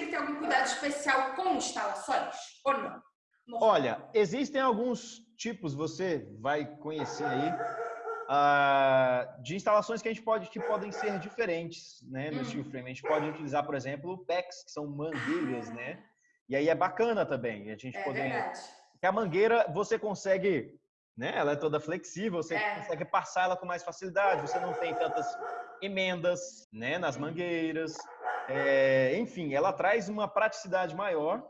tem que ter algum cuidado especial com instalações ou não? Olha, existem alguns tipos, você vai conhecer aí, uh, de instalações que a gente pode que podem ser diferentes, né, no hum. steel frame. A gente pode utilizar, por exemplo, PEX, que são mangueiras, né? E aí é bacana também a gente é poder. Verdade. Que a mangueira você consegue, né? Ela é toda flexível, você é. consegue passar ela com mais facilidade. Você não tem tantas emendas, né? Nas mangueiras. É, enfim, ela traz uma praticidade maior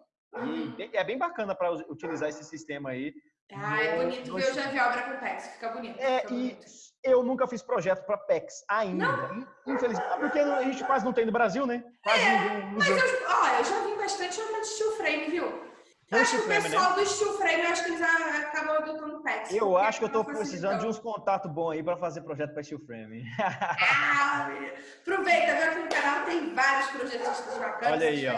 e é bem bacana para utilizar esse sistema aí. Ah, é bonito eu já vi obra com PEX, fica bonito. É, fica bonito. e eu nunca fiz projeto para PEX ainda. Não. Infelizmente, porque a gente quase não tem no Brasil, né? Quase é, usa. Mas eu, ó, eu já vi bastante obra de steel frame, viu? Eu acho que o né? pessoal né? do steel frame, acho que eles acabam adotando PEX. Eu acho que eu estou precisando de uns contatos bons aí para fazer projeto para steel frame. Ah, aproveita, viu? Aqui no canal tem vários projetos bacanas. Olha aí, ó.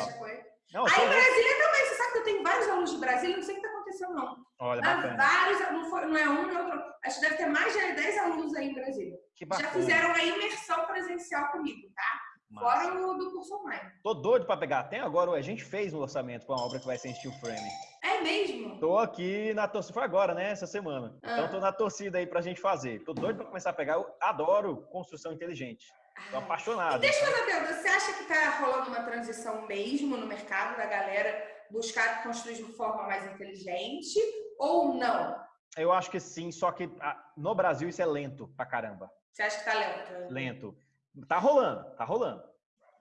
Não, aí em Brasília também, você sabe que eu tenho vários alunos de Brasília, não sei o que está acontecendo, não. Olha, Mas vários, não, foi, não é um, não é outro. Acho que deve ter mais de 10 alunos aí em Brasília. Que bacana. Já fizeram a imersão presencial comigo, tá? Fora o do curso online. Tô doido para pegar. Tem agora, a gente fez um orçamento para uma obra que vai ser em steel frame. É mesmo? Tô aqui na torcida, foi agora, né, essa semana. Ah. Então tô na torcida aí pra gente fazer. Tô doido para começar a pegar. Eu adoro construção inteligente. Tô apaixonado. E deixa eu fazer uma pergunta. Você acha que tá rolando uma transição mesmo no mercado da galera buscar construir de forma mais inteligente ou não? Eu acho que sim, só que no Brasil isso é lento pra caramba. Você acha que tá lento? Lento. Tá rolando, tá rolando.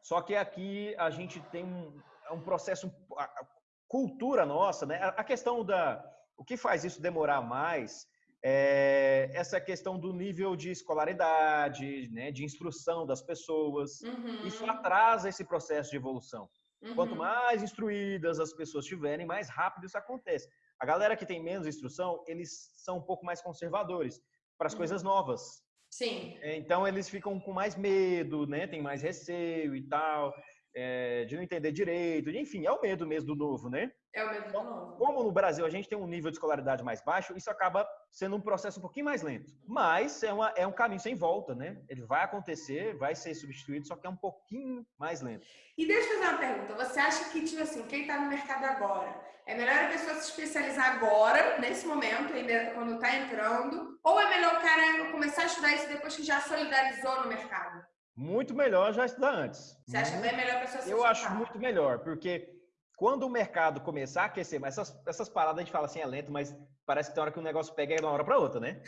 Só que aqui a gente tem um, é um processo, a cultura nossa, né? A questão da. O que faz isso demorar mais é essa questão do nível de escolaridade, né, de instrução das pessoas. Uhum. Isso atrasa esse processo de evolução. Uhum. Quanto mais instruídas as pessoas tiverem, mais rápido isso acontece. A galera que tem menos instrução, eles são um pouco mais conservadores para as uhum. coisas novas. Sim. É, então eles ficam com mais medo, né? Tem mais receio e tal, é, de não entender direito. Enfim, é o medo mesmo do novo, né? É o medo do então, novo. Como no Brasil a gente tem um nível de escolaridade mais baixo, isso acaba sendo um processo um pouquinho mais lento. Mas é, uma, é um caminho sem volta, né? Ele vai acontecer, vai ser substituído, só que é um pouquinho mais lento. E deixa eu fazer uma pergunta. Você acha que, tipo assim, quem está no mercado agora, é melhor a pessoa se especializar agora, nesse momento, ainda quando está entrando? Ou é melhor o cara começar a estudar isso depois que já solidarizou no mercado? Muito melhor já estudar antes. Você acha que é melhor a pessoa se Eu acho muito melhor, porque quando o mercado começar a aquecer, mas essas, essas paradas a gente fala assim, é lento, mas parece que tem hora que o negócio pega de uma hora para outra, né?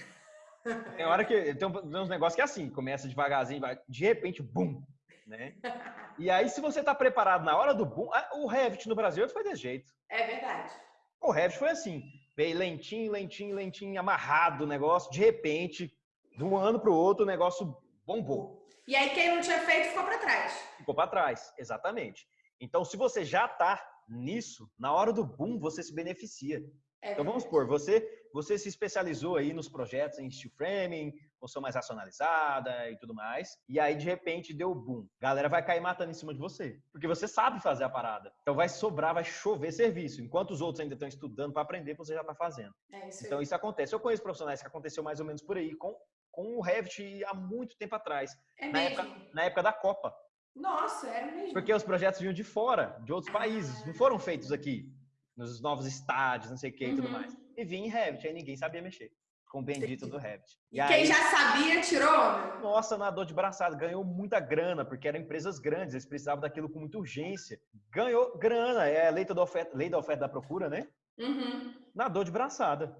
Tem hora que tem uns negócios que é assim, começa devagarzinho, vai, de repente, bum, né? E aí, se você está preparado na hora do boom, o Revit no Brasil foi desse jeito. É verdade. O Revit foi assim, veio lentinho, lentinho, lentinho, amarrado o negócio, de repente, de um ano para o outro, o negócio bombou. E aí, quem não tinha feito ficou para trás. Ficou para trás, exatamente. Então, se você já está nisso, na hora do boom, você se beneficia. É então vamos supor, você, você se especializou aí nos projetos em steel framing, construção mais racionalizada e tudo mais, e aí de repente deu boom. Galera vai cair matando em cima de você, porque você sabe fazer a parada. Então vai sobrar, vai chover serviço. Enquanto os outros ainda estão estudando para aprender, você já está fazendo. É isso então isso acontece. Eu conheço profissionais que aconteceu mais ou menos por aí com com o Revit há muito tempo atrás, é na, época, na época da Copa. Nossa, é mesmo. Porque os projetos vinham de fora, de outros países, não foram feitos aqui, nos novos estádios, não sei o que e tudo uhum. mais. E vinha em Revit, aí ninguém sabia mexer. Com o bendito do Revit. E, e quem aí, já sabia, tirou? Nossa, nadou de braçada, ganhou muita grana, porque eram empresas grandes, eles precisavam daquilo com muita urgência. Ganhou grana, é a lei da oferta, lei da, oferta da procura, né? Uhum. Nadou de braçada.